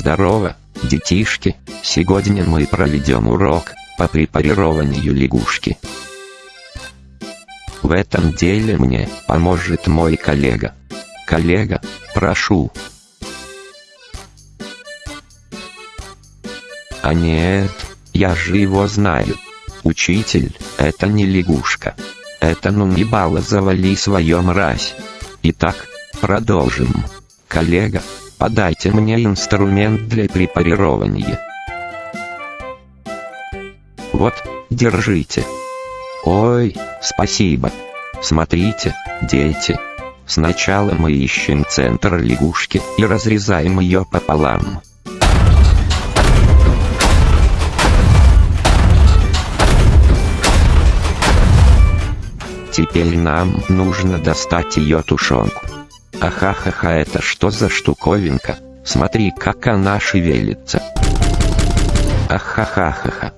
Здорово, детишки, сегодня мы проведем урок по препарированию лягушки. В этом деле мне поможет мой коллега. Коллега, прошу. А нет, я же его знаю. Учитель, это не лягушка. Это ну не бала завали свою мразь. Итак, продолжим. Коллега, подайте мне инструмент для препарирования. Вот, держите. Ой, спасибо. Смотрите, дети. Сначала мы ищем центр лягушки и разрезаем ее пополам. Теперь нам нужно достать ее тушенку. Ахахаха, это что за штуковинка? Смотри, как она шевелится. Ахахахаха.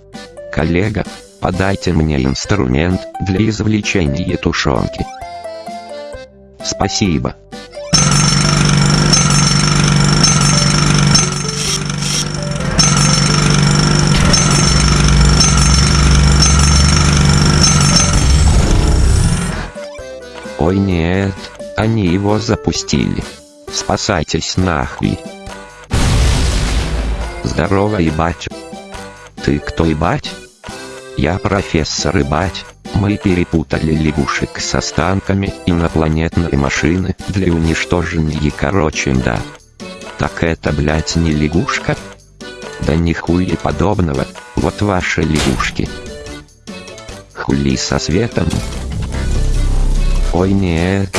Коллега, подайте мне инструмент для извлечения тушенки. Спасибо. Ой нет, они его запустили. Спасайтесь нахуй. Здорово, ебать. Ты кто, ебать? Я профессор ебать. Мы перепутали лягушек с останками инопланетной машины для уничтожения короче да. Так это, блять, не лягушка? Да нихуя подобного, вот ваши лягушки. Хули со светом. Ой нет,